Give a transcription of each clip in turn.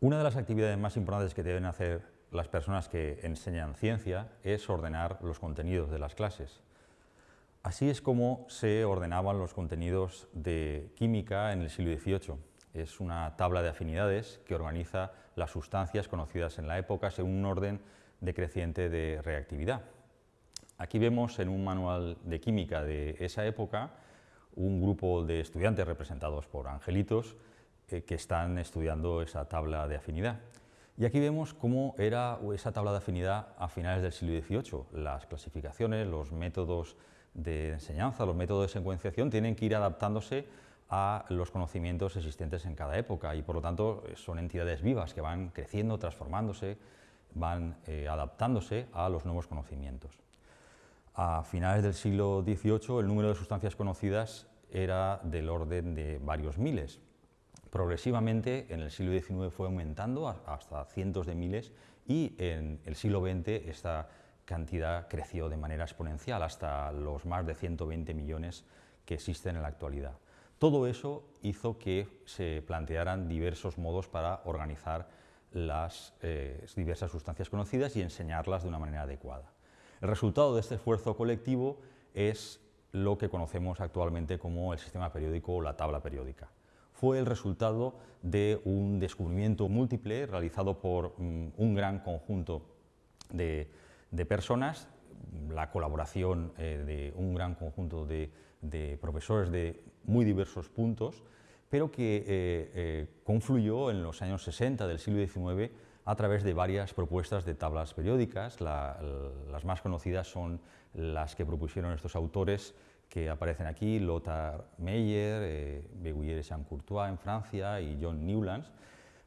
las actividades más importantes que deben hacer las personas que enseñan ciencia es ordenar los contenidos de las clases. Así es como se ordenaban los contenidos de química en el siglo XVIII. Es una tabla de afinidades que organiza las sustancias conocidas en la época según un orden decreciente de reactividad. Aquí vemos en un manual de química de esa época un grupo de estudiantes representados por angelitos eh, que están estudiando esa tabla de afinidad. Y aquí vemos cómo era esa tabla de afinidad a finales del siglo XVIII. Las clasificaciones, los métodos de enseñanza, los métodos de secuenciación tienen que ir adaptándose a los conocimientos existentes en cada época y por lo tanto son entidades vivas que van creciendo, transformándose, van eh, adaptándose a los nuevos conocimientos. A finales del siglo XVIII el número de sustancias conocidas era del orden de varios miles. Progresivamente en el siglo XIX fue aumentando hasta cientos de miles y en el siglo XX esta cantidad creció de manera exponencial hasta los más de 120 millones que existen en la actualidad. Todo eso hizo que se plantearan diversos modos para organizar las eh, diversas sustancias conocidas y enseñarlas de una manera adecuada. El resultado de este esfuerzo colectivo es lo que conocemos actualmente como el sistema periódico o la tabla periódica. Fue el resultado de un descubrimiento múltiple realizado por mm, un gran conjunto de, personas, la colaboración eh, de un gran conjunto de, profesores de muy diversos puntos, pero que eh, eh, confluyó en los años 60 del siglo XIX a través de varias propuestas de tablas periódicas. las más conocidas son las que propusieron estos autores que aparecen aquí, Lothar Meyer, eh, Beguier Jean-Courtois en Francia y John Newlands,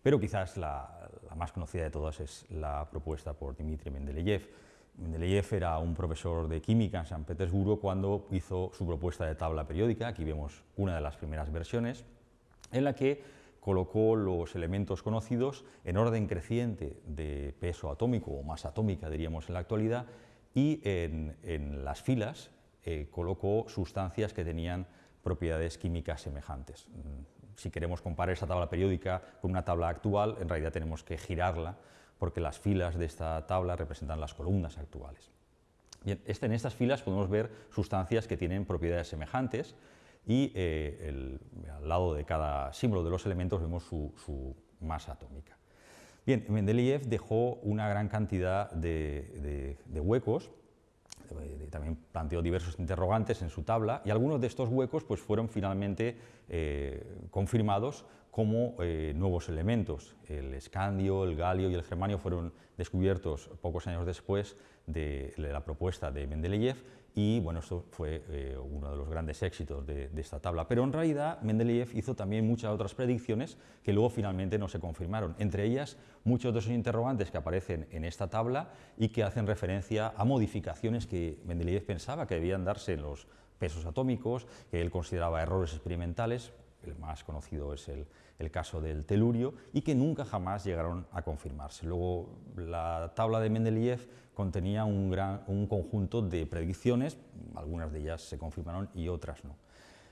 pero quizás la, más conocida de todas es la propuesta por Dmitri Mendeleev. Mendeleev era un profesor de química en San Petersburgo cuando hizo su propuesta de tabla periódica, aquí vemos una de las primeras versiones, en la que colocó los elementos conocidos en orden creciente de peso atómico o masa atómica, diríamos en la actualidad, y en, las filas eh, colocó sustancias que tenían propiedades químicas semejantes. Mm, si queremos comparar esa tabla periódica con una tabla actual, en realidad tenemos que girarla, porque las filas de esta tabla representan las columnas actuales. Bien, este, en estas filas podemos ver sustancias que tienen propiedades semejantes, y eh, al lado de cada símbolo de los elementos vemos su, masa atómica. Bien, Mendeleev dejó una gran cantidad de, huecos, también planteó diversos interrogantes en su tabla, y algunos de estos huecos pues, fueron finalmente eh, confirmados como eh, nuevos elementos. El escandio, el galio y el germanio fueron descubiertos pocos años después de la propuesta de Mendeleev y bueno, esto fue eh, uno de los grandes éxitos de, esta tabla. Pero en realidad Mendeleev hizo también muchas otras predicciones que luego finalmente no se confirmaron, entre ellas muchos de esos interrogantes que aparecen en esta tabla y que hacen referencia a modificaciones que Mendeleev pensaba que debían darse en los pesos atómicos, que él consideraba errores experimentales, el más conocido es el, caso del telurio, y que nunca jamás llegaron a confirmarse. Luego, la tabla de Mendeleev contenía un, gran, un conjunto de predicciones, algunas de ellas se confirmaron y otras no.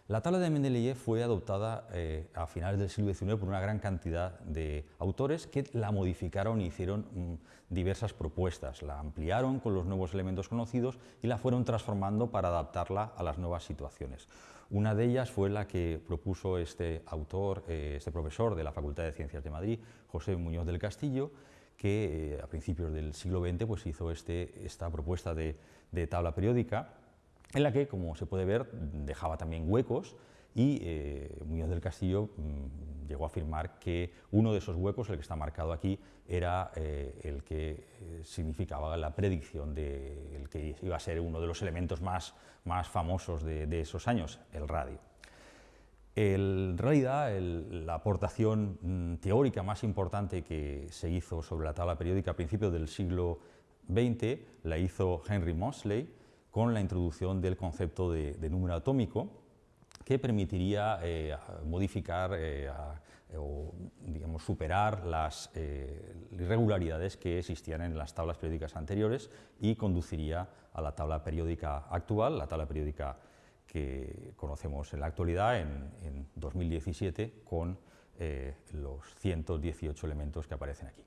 La tabla de Mendeleev fue adoptada eh, a finales del siglo XIX por una gran cantidad de autores que la modificaron y hicieron mm, diversas propuestas. La ampliaron con los nuevos elementos conocidos y la fueron transformando para adaptarla a las nuevas situaciones. Una de ellas fue la que propuso este autor, eh, este profesor de la Facultad de Ciencias de Madrid, José Muñoz del Castillo, que eh, a principios del siglo XX pues, hizo este, esta propuesta de tabla periódica en la que, como se puede ver, dejaba también huecos y eh, Muñoz del Castillo mm, llegó a afirmar que uno de esos huecos, el que está marcado aquí, era eh, el que eh, significaba la predicción de el que iba a ser uno de los elementos más, más famosos de, esos años, el radio. en realidad, la aportación mm, teórica más importante que se hizo sobre la tabla periódica a principios del siglo XX la hizo Henry Mosley, con la introducción del concepto de, número atómico, que permitiría eh, modificar eh, o digamos, superar las eh, irregularidades que existían en las tablas periódicas anteriores y conduciría a la tabla periódica actual, la tabla periódica que conocemos en la actualidad, en, 2017, con eh, los 118 elementos que aparecen aquí.